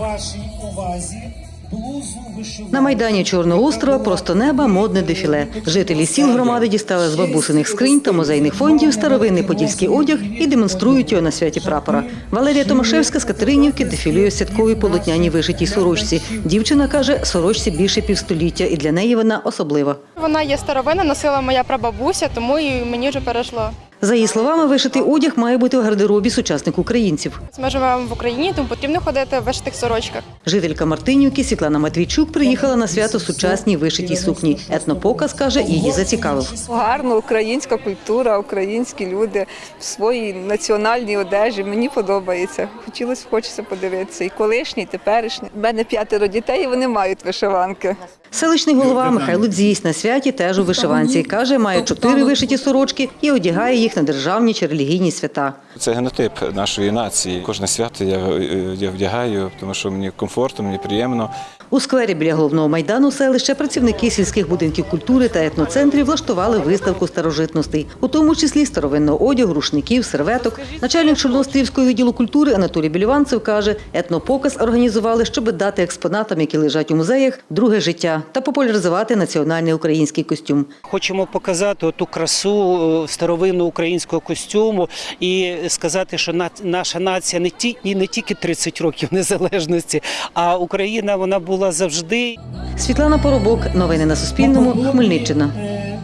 вашій увазі блузу вишиванку. На майдані Чорного острова просто неба модне дефіле. Жителі сіл громади дістали з бабусиних скринь та музейних фондів старовинний подільський одяг і демонструють його на святі прапора. Валерія Томашевська з Катеринівки дефілює в святковій полотняній вишитій сорочці. Дівчина каже, сорочці більше півстоліття, і для неї вона особлива. Вона є старовина, носила моя прабабуся, тому і мені вже перейшло. За її словами, вишитий одяг має бути в гардеробі сучасних українців. Ми живемо в Україні, тому потрібно ходити в вишитих сорочках. Жителька Мартинівки Світлана Матвійчук приїхала на свято сучасній вишитій сукні. Етнопоказ каже, її зацікавив. Гарно, українська культура, українські люди в своїй національній одежі. Мені подобається. Хотілося хочеться подивитися. І колишні, і теперішні. У мене п'ятеро дітей, і вони мають вишиванки. Селищний голова Михайло Дзісь на святі теж у вишиванці. Каже, має чотири вишиті сорочки і одягає їх на державні чи релігійні свята. Це генотип нашої нації. Кожне свято я, я вдягаю, тому що мені комфортно, мені приємно. У сквері біля головного майдану селища працівники сільських будинків культури та етноцентрів влаштували виставку старожитностей, у тому числі старовинного одягу, рушників, серветок. Начальник Чорноострівського відділу культури Анатолій Біліванцев каже, етнопоказ організували, щоб дати експонатам, які лежать у музеях, друге життя та популяризувати національний український костюм. Хочемо показати ту красу е, старовинного українського костюму і сказати, що наша нація не ті не тільки 30 років незалежності, а Україна вона була завжди. Світлана Поробок, новини на Суспільному, Хмельниччина. Е,